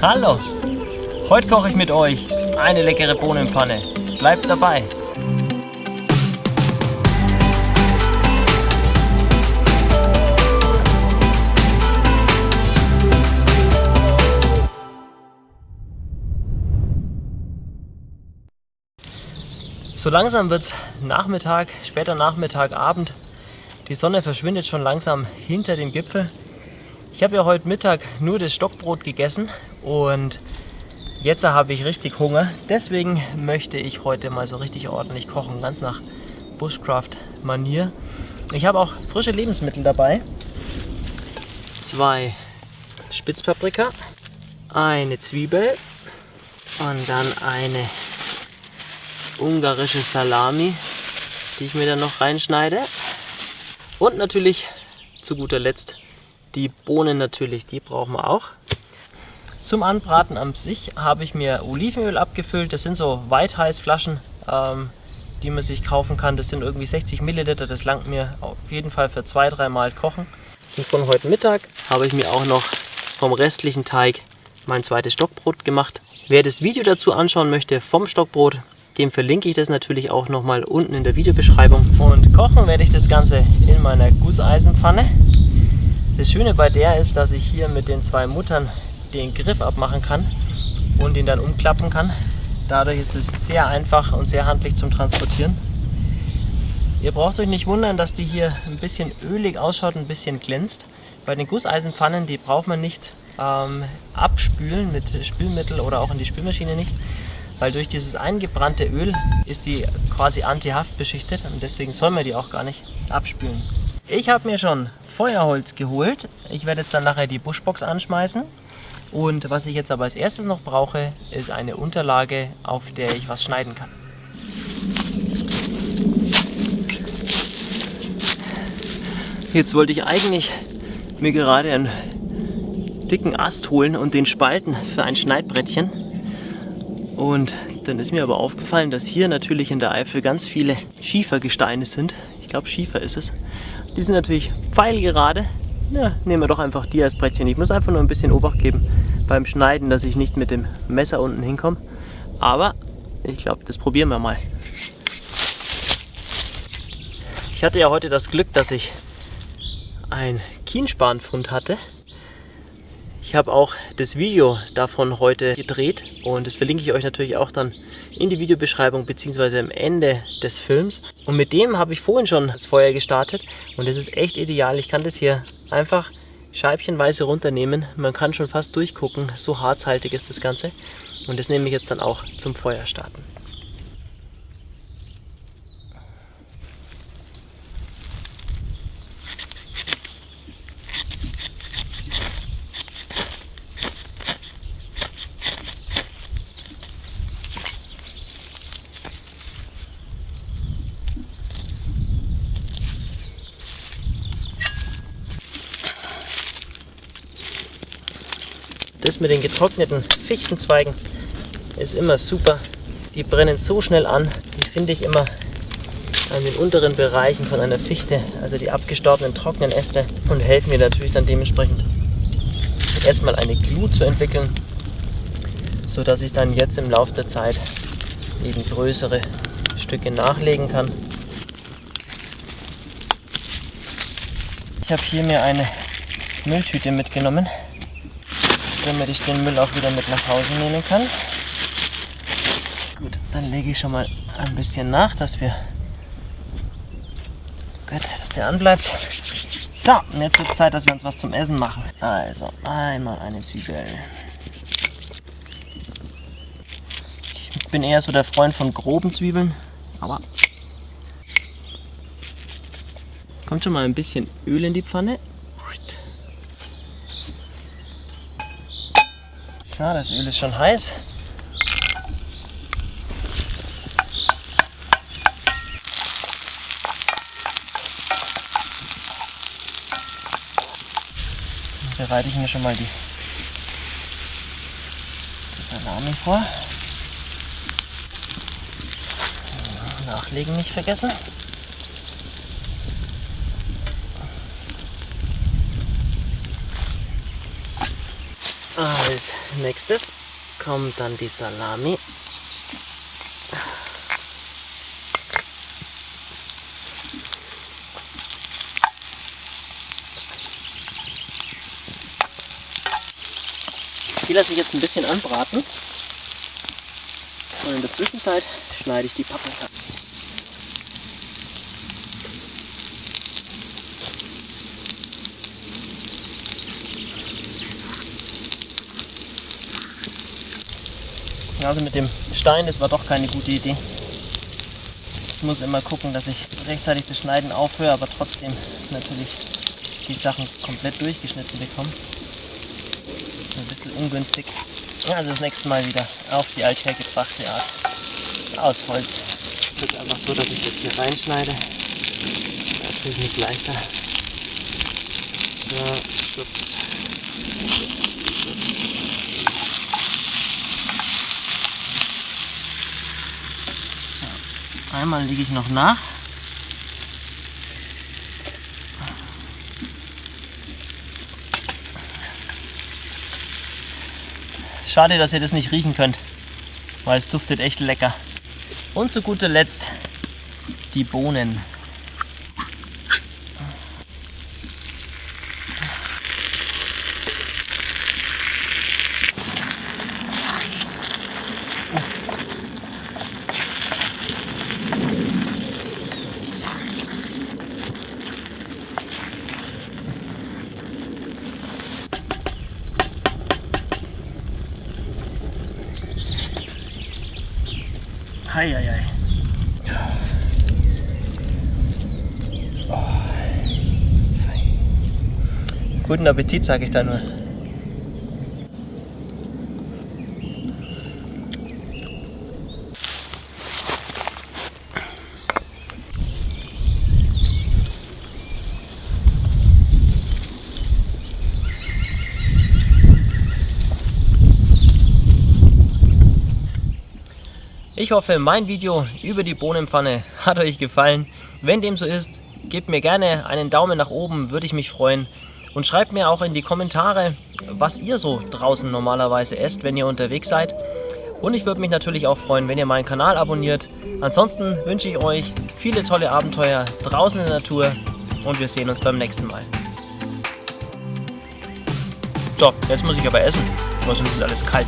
Hallo! Heute koche ich mit euch eine leckere Bohnenpfanne. Bleibt dabei! So langsam wird es Nachmittag, später Nachmittag, Abend. Die Sonne verschwindet schon langsam hinter dem Gipfel. Ich habe ja heute Mittag nur das Stockbrot gegessen und jetzt habe ich richtig Hunger. Deswegen möchte ich heute mal so richtig ordentlich kochen, ganz nach Bushcraft-Manier. Ich habe auch frische Lebensmittel dabei. Zwei Spitzpaprika, eine Zwiebel und dann eine ungarische Salami, die ich mir dann noch reinschneide. Und natürlich zu guter Letzt die Bohnen natürlich, die brauchen wir auch. Zum Anbraten an sich habe ich mir Olivenöl abgefüllt. Das sind so White-Heiß-Flaschen, ähm, die man sich kaufen kann. Das sind irgendwie 60 Milliliter. Das langt mir auf jeden Fall für zwei, drei Mal kochen. Und von heute Mittag habe ich mir auch noch vom restlichen Teig mein zweites Stockbrot gemacht. Wer das Video dazu anschauen möchte vom Stockbrot, dem verlinke ich das natürlich auch nochmal unten in der Videobeschreibung. Und kochen werde ich das Ganze in meiner Gusseisenpfanne. Das Schöne bei der ist, dass ich hier mit den zwei Muttern den Griff abmachen kann und ihn dann umklappen kann. Dadurch ist es sehr einfach und sehr handlich zum Transportieren. Ihr braucht euch nicht wundern, dass die hier ein bisschen ölig ausschaut und ein bisschen glänzt. Bei den Gusseisenpfannen, die braucht man nicht ähm, abspülen mit Spülmittel oder auch in die Spülmaschine nicht, weil durch dieses eingebrannte Öl ist die quasi antihaft beschichtet und deswegen soll man die auch gar nicht abspülen. Ich habe mir schon Feuerholz geholt. Ich werde jetzt dann nachher die Buschbox anschmeißen. Und was ich jetzt aber als erstes noch brauche, ist eine Unterlage, auf der ich was schneiden kann. Jetzt wollte ich eigentlich mir gerade einen dicken Ast holen und den spalten für ein Schneidbrettchen. Und dann ist mir aber aufgefallen, dass hier natürlich in der Eifel ganz viele Schiefergesteine sind. Ich glaube Schiefer ist es. Die sind natürlich pfeilgerade. Ja, nehmen wir doch einfach die als Brettchen. Ich muss einfach nur ein bisschen Obacht geben beim Schneiden, dass ich nicht mit dem Messer unten hinkomme. Aber ich glaube, das probieren wir mal. Ich hatte ja heute das Glück, dass ich ein Kienspanfund hatte. Ich habe auch das Video davon heute gedreht und das verlinke ich euch natürlich auch dann in die Videobeschreibung bzw. am Ende des Films. Und mit dem habe ich vorhin schon das Feuer gestartet und das ist echt ideal. Ich kann das hier einfach scheibchenweise runternehmen. Man kann schon fast durchgucken, so harzhaltig ist das Ganze. Und das nehme ich jetzt dann auch zum Feuer starten. Das mit den getrockneten Fichtenzweigen ist immer super. Die brennen so schnell an. Die finde ich immer an den unteren Bereichen von einer Fichte, also die abgestorbenen trockenen Äste und helfen mir natürlich dann dementsprechend erstmal eine Glut zu entwickeln, so dass ich dann jetzt im Laufe der Zeit eben größere Stücke nachlegen kann. Ich habe hier mir eine Mülltüte mitgenommen damit ich den Müll auch wieder mit nach Hause nehmen kann. Gut, dann lege ich schon mal ein bisschen nach, dass wir gut, dass der anbleibt. So, und jetzt wird es Zeit, dass wir uns was zum Essen machen. Also, einmal eine Zwiebel. Ich bin eher so der Freund von groben Zwiebeln, aber kommt schon mal ein bisschen Öl in die Pfanne. So, das Öl ist schon heiß. Dann bereite ich mir schon mal die, die Salami vor. Nachlegen nicht vergessen. Als nächstes kommt dann die Salami. Die lasse ich jetzt ein bisschen anbraten. Und in der Zwischenzeit schneide ich die Paprika. Also mit dem Stein, das war doch keine gute Idee. Ich muss immer gucken, dass ich rechtzeitig das Schneiden aufhöre, aber trotzdem natürlich die Sachen komplett durchgeschnitten bekomme. Ein bisschen ungünstig. Also das nächste Mal wieder auf die althergebrachte Art. Aus Holz. Es ist einfach so, dass ich das hier reinschneide. Das ist nicht leichter. So, schubs. Einmal lege ich noch nach. Schade, dass ihr das nicht riechen könnt, weil es duftet echt lecker. Und zu guter Letzt die Bohnen. Hei, hei, hei. Guten Appetit, sage ich da nur. Ich hoffe, mein Video über die Bohnenpfanne hat euch gefallen. Wenn dem so ist, gebt mir gerne einen Daumen nach oben, würde ich mich freuen. Und schreibt mir auch in die Kommentare, was ihr so draußen normalerweise esst, wenn ihr unterwegs seid. Und ich würde mich natürlich auch freuen, wenn ihr meinen Kanal abonniert. Ansonsten wünsche ich euch viele tolle Abenteuer draußen in der Natur und wir sehen uns beim nächsten Mal. So, jetzt muss ich aber essen, sonst ist alles kalt.